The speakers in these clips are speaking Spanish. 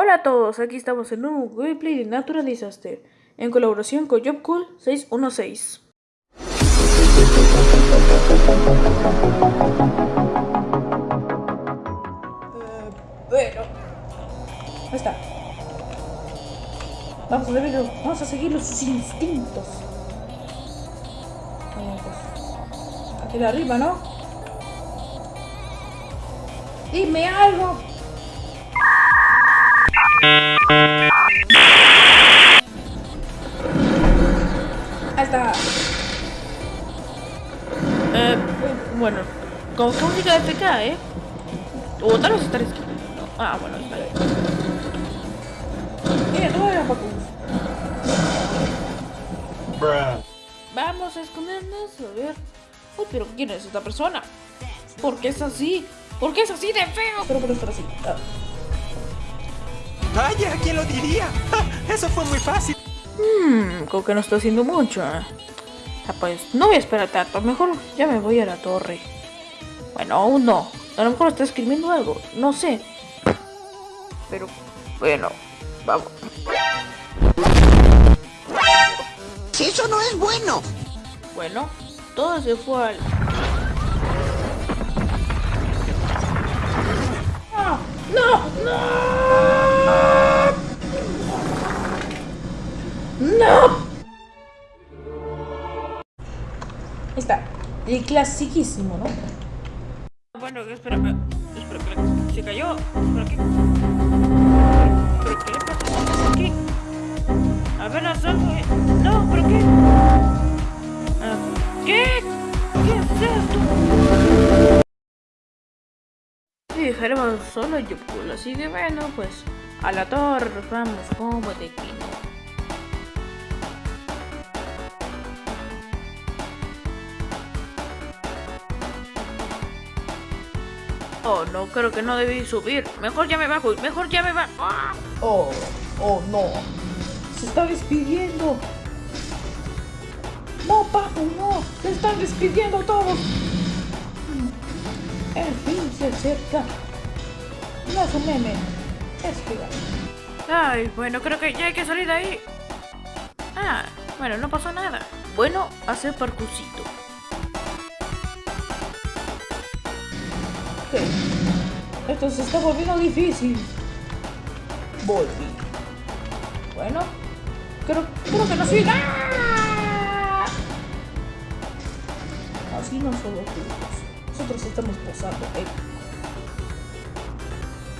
Hola a todos, aquí estamos en un gameplay de Natural Disaster, en colaboración con JobCool 616. Eh, bueno, ahí está. Vamos a, seguir, vamos a seguir sus instintos. Aquí de arriba, ¿no? Dime algo. Ahí está. Eh, bueno, con música de FK, ¿eh? O tal vez estar esquina. Ah, bueno, está bien. Mira, tú eres Paco. Vamos a escondernos, a ver. Uy, pero ¿quién es esta persona? ¿Por qué es así? ¿Por qué es así de feo? Pero por estar así. Ah. Vaya, ¿quién lo diría? Eso fue muy fácil. Mmm, creo que no está haciendo mucho. ¿eh? Ah, pues no voy a esperar tanto. Mejor ya me voy a la torre. Bueno, aún no. A lo mejor está escribiendo algo. No sé. Pero, bueno, vamos. Eso no es bueno. Bueno, todo se fue al... ¡No! ¡No! ¡No! ¡No! Ahí está. El clasiquísimo, ¿no? Bueno, espera, espera, que se cayó. ¿Pero qué? ¿Pero qué le pasa? ¿Qué? A ver, salve. No, ¿pero qué? Ah, ¿Qué? ¿Qué es esto? Y dejaremos solo yo así que bueno, pues a la torre vamos como de Oh, no, creo que no debí subir. Mejor ya me bajo, mejor ya me bajo. ¡Ah! Oh, oh, no. Se está despidiendo. No, Paco, no. Se están despidiendo todos. El fin se acerca. No es un meme. Es. Ay, bueno, creo que ya hay que salir de ahí. Ah, bueno, no pasó nada. Bueno, hacer parkourcito. Esto se está volviendo difícil. Volví. Bueno, creo, creo que no soy... Así no somos juntos. Nosotros estamos posando, ¿eh?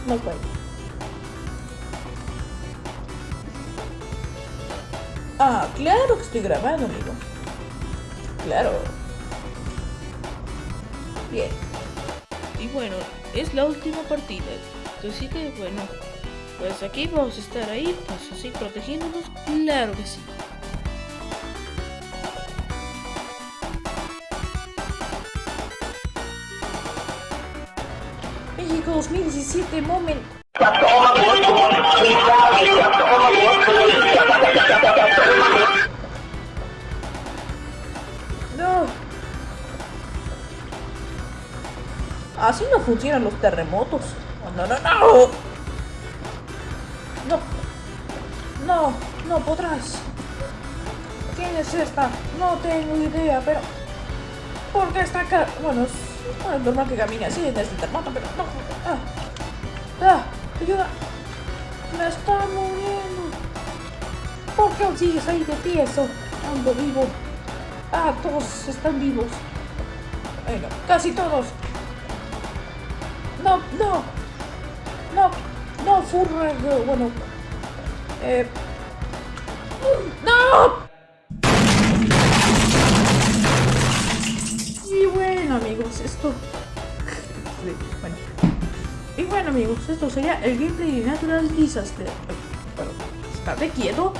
No puedo. Ah, claro que estoy grabando, amigo. Claro. Bien. Y bueno, es la última partida. Así que bueno, pues aquí vamos a estar ahí, pues así protegiéndonos. Claro que sí. México 2017 moment. Así no funcionan los terremotos. No, no, no. No. No, no podrás. ¿Quién es esta? No tengo idea, pero... ¿Por qué está acá? Bueno, es, bueno, es normal que camine así en este terremoto, pero no. Ah. Ah, ayuda. Me está muriendo. ¿Por qué aún sigues ahí de pie eso? Ando vivo. Ah, todos están vivos. Bueno, casi todos. No, no. No, no, furra. Bueno. Eh. ¡No! Y bueno, amigos, esto. Bueno. Y bueno, amigos, esto sería el gameplay de Natural Disaster. Bueno, estate quieto.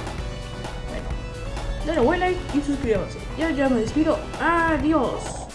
Bueno, denle buen like y suscríbanse. Ya, ya me despido. Adiós.